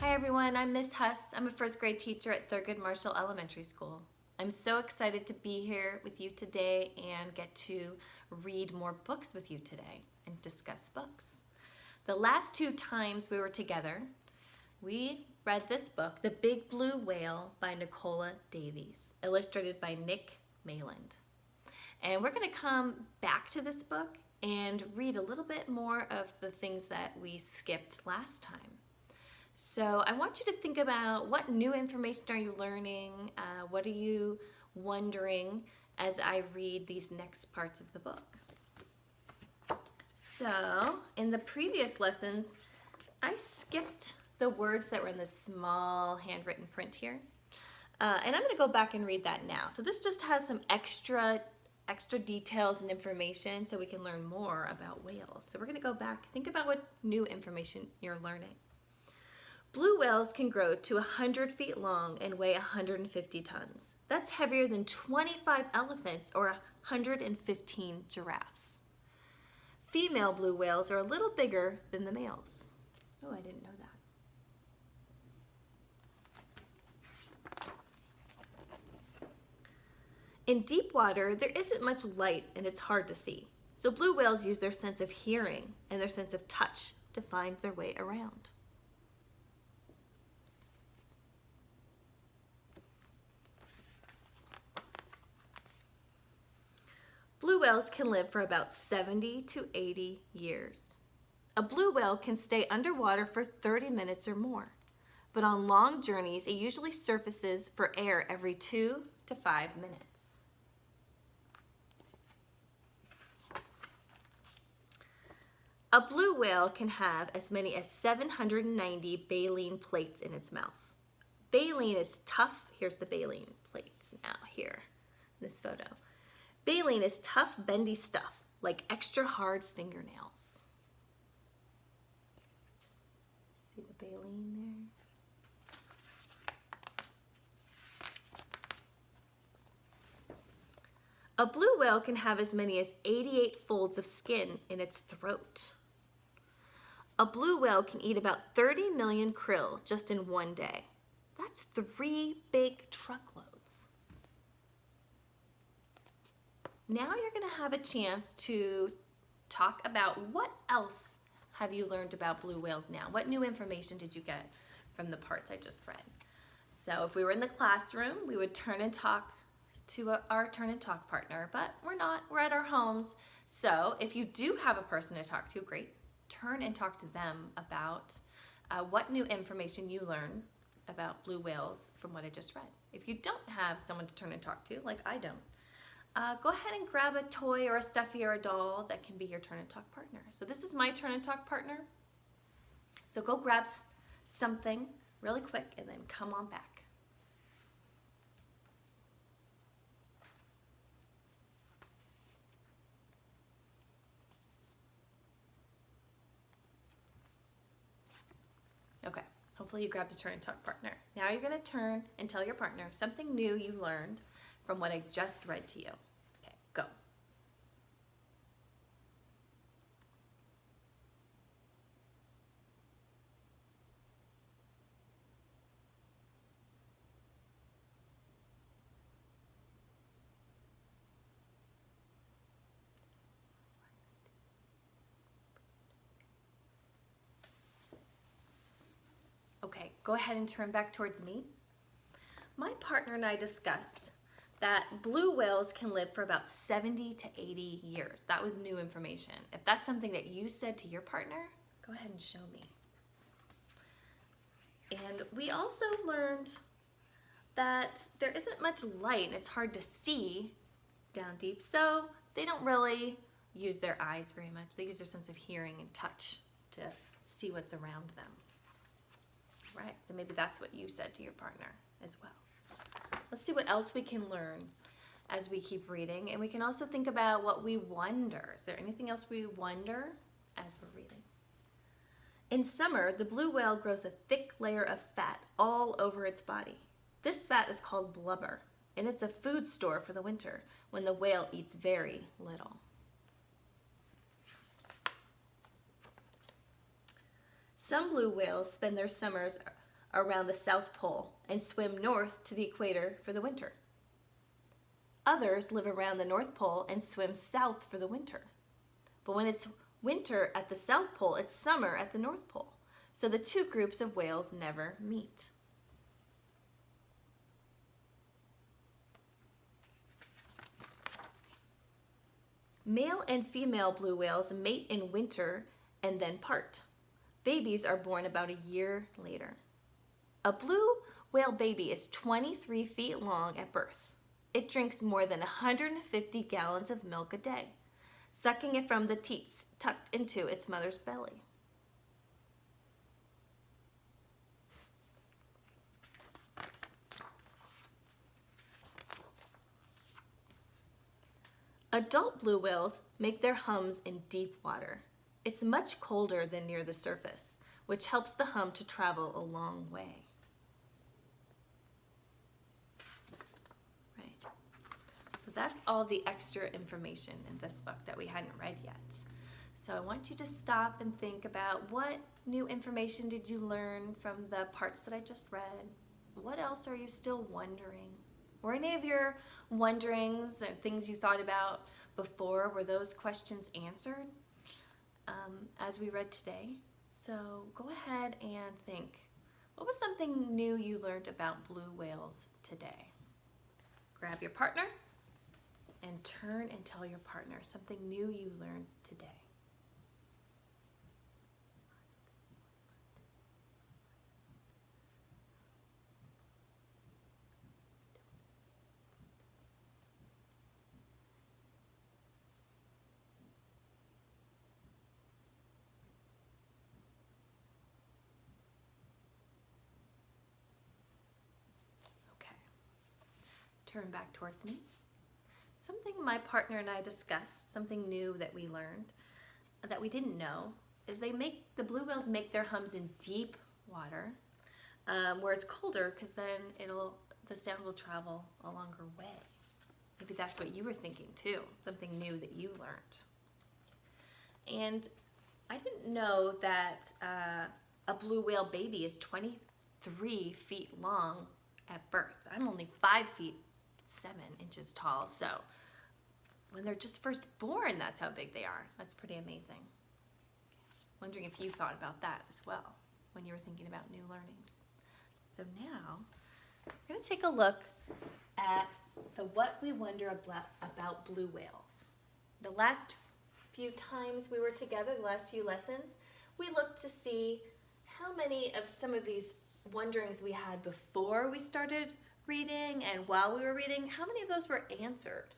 Hi everyone, I'm Miss Huss. I'm a first grade teacher at Thurgood Marshall Elementary School. I'm so excited to be here with you today and get to read more books with you today and discuss books. The last two times we were together, we read this book, The Big Blue Whale by Nicola Davies, illustrated by Nick Maland. And we're gonna come back to this book and read a little bit more of the things that we skipped last time. So I want you to think about what new information are you learning? Uh, what are you wondering as I read these next parts of the book? So in the previous lessons, I skipped the words that were in the small handwritten print here. Uh, and I'm gonna go back and read that now. So this just has some extra extra details and information so we can learn more about whales. So we're gonna go back, think about what new information you're learning. Blue whales can grow to 100 feet long and weigh 150 tons. That's heavier than 25 elephants or 115 giraffes. Female blue whales are a little bigger than the males. Oh, I didn't know that. In deep water, there isn't much light and it's hard to see. So blue whales use their sense of hearing and their sense of touch to find their way around. Blue whales can live for about 70 to 80 years. A blue whale can stay underwater for 30 minutes or more, but on long journeys, it usually surfaces for air every two to five minutes. A blue whale can have as many as 790 baleen plates in its mouth. Baleen is tough. Here's the baleen plates now here, this photo. Baleen is tough, bendy stuff, like extra hard fingernails. See the baleen there? A blue whale can have as many as 88 folds of skin in its throat. A blue whale can eat about 30 million krill just in one day. That's three big truckloads. Now you're gonna have a chance to talk about what else have you learned about blue whales now? What new information did you get from the parts I just read? So if we were in the classroom, we would turn and talk to our turn and talk partner, but we're not, we're at our homes. So if you do have a person to talk to, great, turn and talk to them about uh, what new information you learned about blue whales from what I just read. If you don't have someone to turn and talk to, like I don't, uh, go ahead and grab a toy or a stuffy or a doll that can be your turn and talk partner. So this is my turn and talk partner. So go grab something really quick and then come on back. Okay, hopefully you grabbed a turn and talk partner. Now you're gonna turn and tell your partner something new you learned from what I just read to you. Okay, go. Okay, go ahead and turn back towards me. My partner and I discussed that blue whales can live for about 70 to 80 years. That was new information. If that's something that you said to your partner, go ahead and show me. And we also learned that there isn't much light and it's hard to see down deep, so they don't really use their eyes very much. They use their sense of hearing and touch to see what's around them. Right, so maybe that's what you said to your partner as well. Let's see what else we can learn as we keep reading. And we can also think about what we wonder. Is there anything else we wonder as we're reading? In summer, the blue whale grows a thick layer of fat all over its body. This fat is called blubber, and it's a food store for the winter when the whale eats very little. Some blue whales spend their summers around the South Pole and swim north to the equator for the winter. Others live around the North Pole and swim south for the winter. But when it's winter at the South Pole, it's summer at the North Pole. So the two groups of whales never meet. Male and female blue whales mate in winter and then part. Babies are born about a year later. A blue whale baby is 23 feet long at birth. It drinks more than 150 gallons of milk a day, sucking it from the teats tucked into its mother's belly. Adult blue whales make their hums in deep water. It's much colder than near the surface, which helps the hum to travel a long way. Right. So that's all the extra information in this book that we hadn't read yet. So I want you to stop and think about what new information did you learn from the parts that I just read? What else are you still wondering? Were any of your wonderings or things you thought about before, were those questions answered um, as we read today? So go ahead and think, what was something new you learned about blue whales today? Grab your partner and turn and tell your partner something new you learned today. Okay. Turn back towards me. Something my partner and I discussed, something new that we learned that we didn't know, is they make the blue whales make their hums in deep water, um, where it's colder, because then it'll the sound will travel a longer way. Maybe that's what you were thinking too, something new that you learned. And I didn't know that uh, a blue whale baby is 23 feet long at birth. I'm only five feet seven inches tall, so when they're just first born, that's how big they are. That's pretty amazing. Wondering if you thought about that as well when you were thinking about new learnings. So now, we're going to take a look at the what we wonder about, about blue whales. The last few times we were together, the last few lessons, we looked to see how many of some of these wonderings we had before we started reading and while we were reading, how many of those were answered?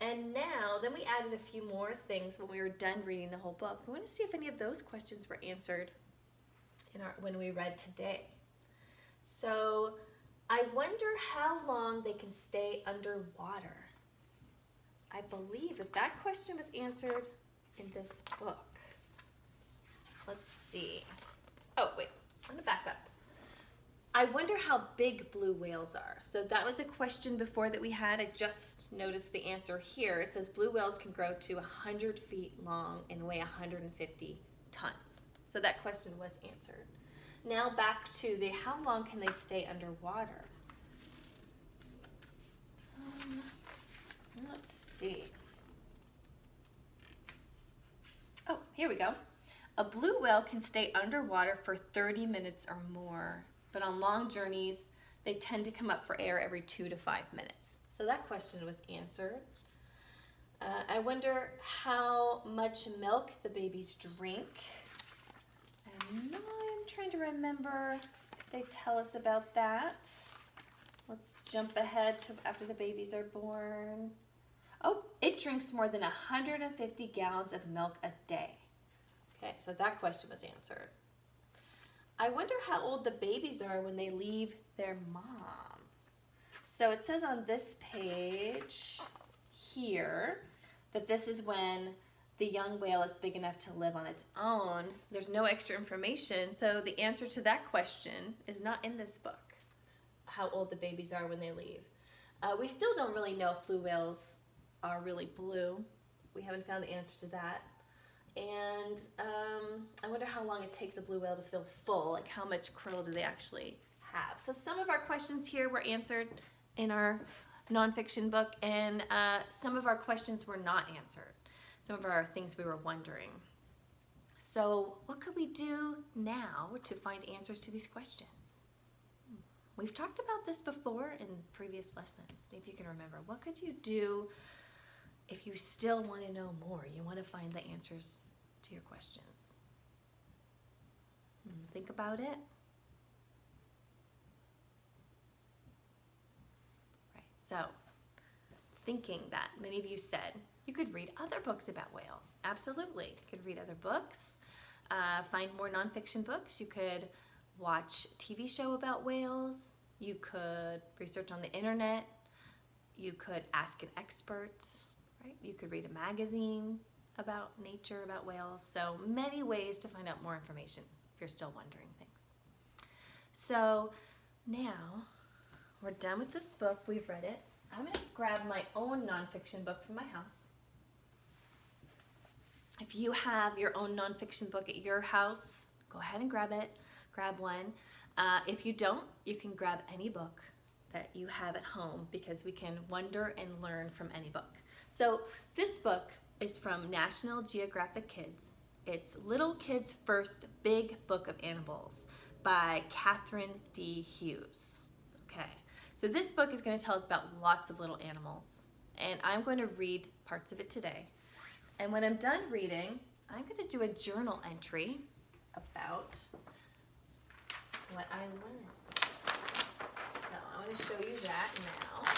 And now, then we added a few more things when we were done reading the whole book. We want to see if any of those questions were answered in our, when we read today. So I wonder how long they can stay underwater. I believe that that question was answered in this book. Let's see. Oh, wait, I'm gonna back up. I wonder how big blue whales are. So that was a question before that we had. I just noticed the answer here. It says blue whales can grow to 100 feet long and weigh 150 tons. So that question was answered. Now back to the how long can they stay underwater? Um, let's see. Oh, here we go. A blue whale can stay underwater for 30 minutes or more, but on long journeys, they tend to come up for air every two to five minutes. So that question was answered. Uh, I wonder how much milk the babies drink. Now I'm trying to remember they tell us about that. Let's jump ahead to after the babies are born. Oh, it drinks more than 150 gallons of milk a day. Okay, so that question was answered. I wonder how old the babies are when they leave their moms. So it says on this page here that this is when the young whale is big enough to live on its own. There's no extra information, so the answer to that question is not in this book, how old the babies are when they leave. Uh, we still don't really know if blue whales are really blue. We haven't found the answer to that. And um, I wonder how long it takes a blue whale to feel full, like how much krill do they actually have. So some of our questions here were answered in our nonfiction book, and uh, some of our questions were not answered. Some of our things we were wondering. So what could we do now to find answers to these questions? We've talked about this before in previous lessons. See if you can remember. What could you do if you still want to know more? You want to find the answers to your questions. Hmm, think about it. Right. So, thinking that many of you said you could read other books about whales. Absolutely. You could read other books, uh, find more nonfiction books. You could watch TV show about whales. You could research on the internet. You could ask an expert, right? You could read a magazine about nature, about whales. So many ways to find out more information if you're still wondering things. So now we're done with this book. We've read it. I'm going to grab my own nonfiction book from my house. If you have your own nonfiction book at your house, go ahead and grab it. Grab one. Uh, if you don't, you can grab any book that you have at home because we can wonder and learn from any book. So this book is from National Geographic Kids. It's Little Kids' First Big Book of Animals by Catherine D. Hughes. Okay, so this book is going to tell us about lots of little animals. And I'm going to read parts of it today. And when I'm done reading, I'm going to do a journal entry about what I learned. So going to show you that now.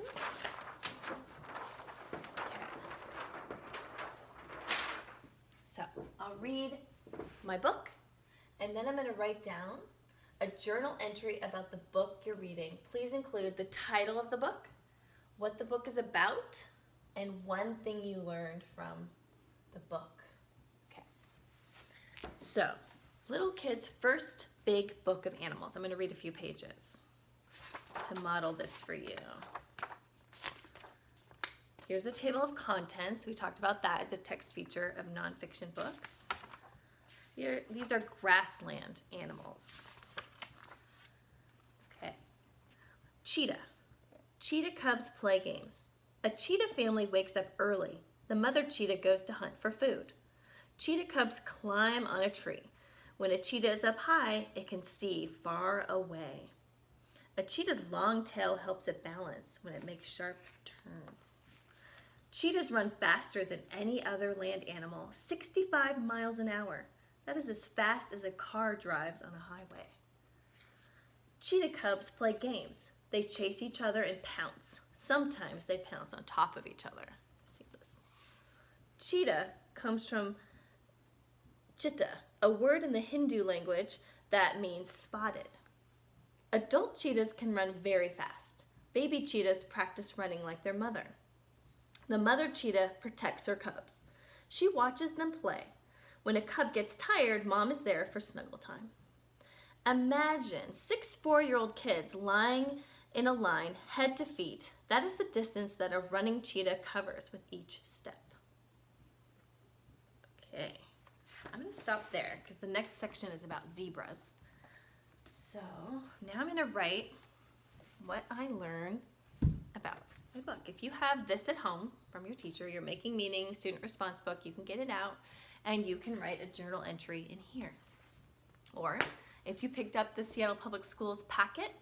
Okay. So I'll read my book and then I'm going to write down a journal entry about the book you're reading. Please include the title of the book, what the book is about, and one thing you learned from the book. Okay. So, little kids' first big book of animals. I'm going to read a few pages to model this for you. Here's the table of contents. We talked about that as a text feature of nonfiction books. Here, these are grassland animals. Okay. Cheetah. Cheetah cubs play games. A cheetah family wakes up early. The mother cheetah goes to hunt for food. Cheetah cubs climb on a tree. When a cheetah is up high, it can see far away. A cheetah's long tail helps it balance when it makes sharp turns. Cheetahs run faster than any other land animal, 65 miles an hour. That is as fast as a car drives on a highway. Cheetah cubs play games. They chase each other and pounce. Sometimes they pounce on top of each other. See this. Cheetah comes from chitta, a word in the Hindu language that means spotted. Adult cheetahs can run very fast. Baby cheetahs practice running like their mother. The mother cheetah protects her cubs. She watches them play. When a cub gets tired, mom is there for snuggle time. Imagine six four-year-old kids lying in a line, head to feet. That is the distance that a running cheetah covers with each step. Okay. I'm to stop there because the next section is about zebras. So now I'm to write what I learned my book. If you have this at home from your teacher, your Making Meaning student response book, you can get it out and you can write a journal entry in here. Or if you picked up the Seattle Public Schools packet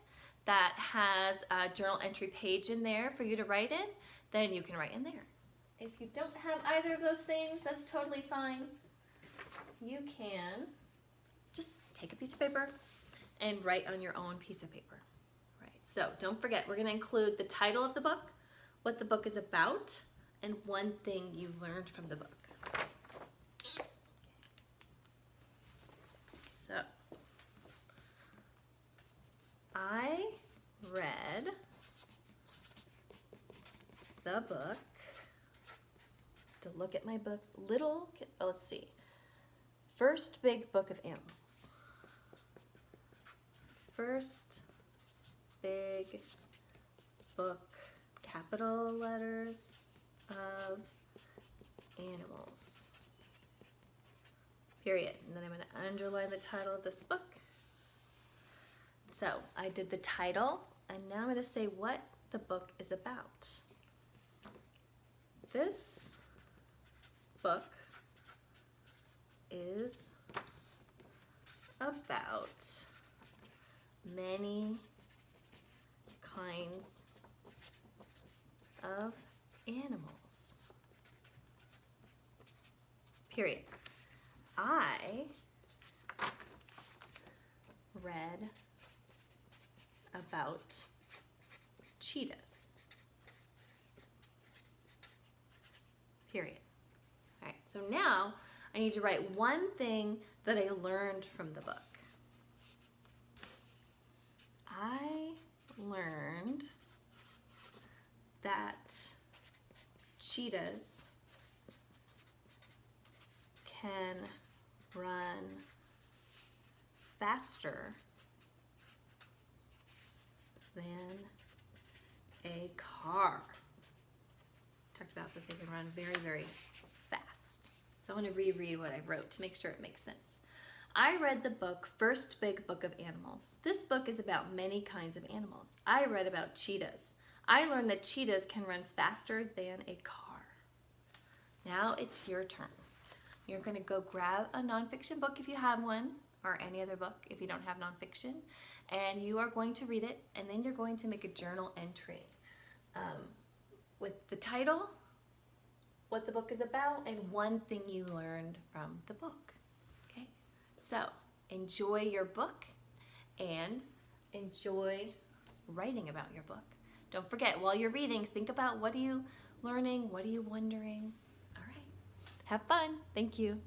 that has a journal entry page in there for you to write in, then you can write in there. If you don't have either of those things, that's totally fine you can just take a piece of paper and write on your own piece of paper. Right. So don't forget, we're going to include the title of the book, what the book is about, and one thing you learned from the book. So I read the book to look at my books. Little, oh, let's see first big book of animals. First big book, capital letters of animals. period. And then I'm going to underline the title of this book. So I did the title, and now I'm going to say what the book is about. This book is about many kinds of animals. Period. I read about cheetahs. Period. All right, so now I need to write one thing that I learned from the book. I learned that cheetahs can run faster than a car. Talked about that they can run very, very fast. So I want to reread what I wrote to make sure it makes sense. I read the book First Big Book of Animals. This book is about many kinds of animals. I read about cheetahs. I learned that cheetahs can run faster than a car. Now it's your turn. You're going to go grab a nonfiction book if you have one, or any other book if you don't have nonfiction, and you are going to read it, and then you're going to make a journal entry um, with the title, what the book is about, and one thing you learned from the book. Okay, so enjoy your book and enjoy writing about your book. Don't forget, while you're reading, think about what are you learning, what are you wondering. All right, have fun. Thank you.